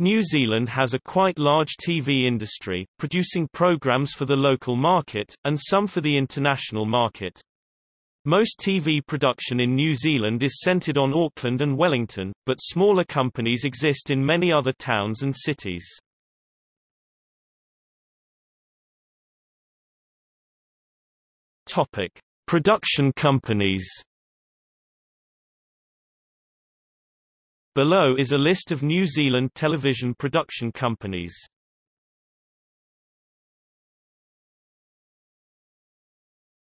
New Zealand has a quite large TV industry, producing programs for the local market, and some for the international market. Most TV production in New Zealand is centred on Auckland and Wellington, but smaller companies exist in many other towns and cities. Topic: Production companies. Below is a list of New Zealand television production companies.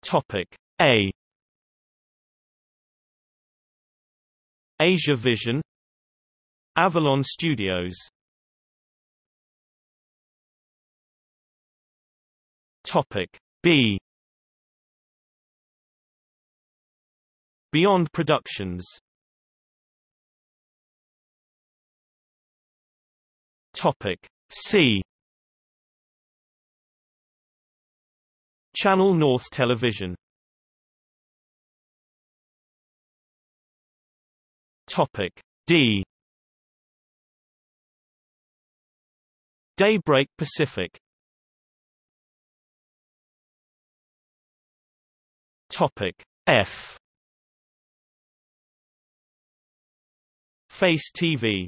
Topic A. Asia Vision Avalon Studios. Topic B. Beyond Productions Topic. C. Channel North Television. Topic. D. Daybreak Pacific. Topic. F. Face TV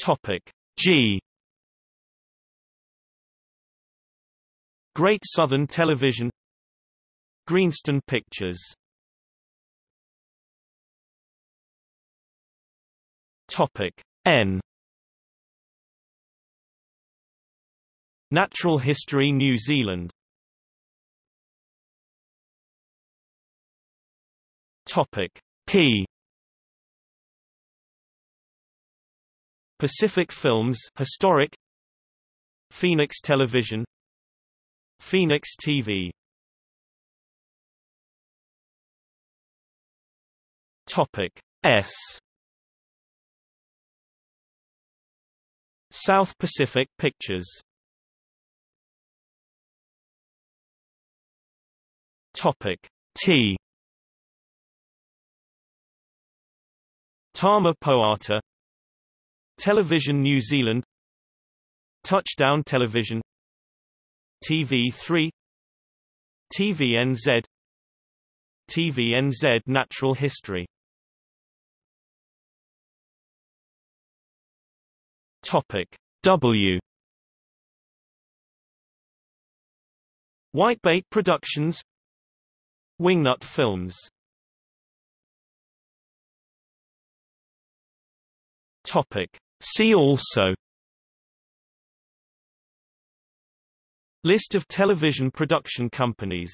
Topic G. Great Southern Television. Greenstone Pictures. Topic N. Natural History New Zealand. Topic P Pacific Films Historic Phoenix Television Phoenix TV Topic S South Pacific Pictures Topic T Tama Poata Television New Zealand Touchdown Television TV3 TVNZ TVNZ Natural History Topic W Whitebait Productions Wingnut Films Topic See also List of television production companies